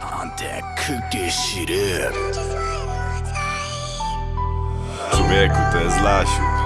Und der küke shit up. Como é?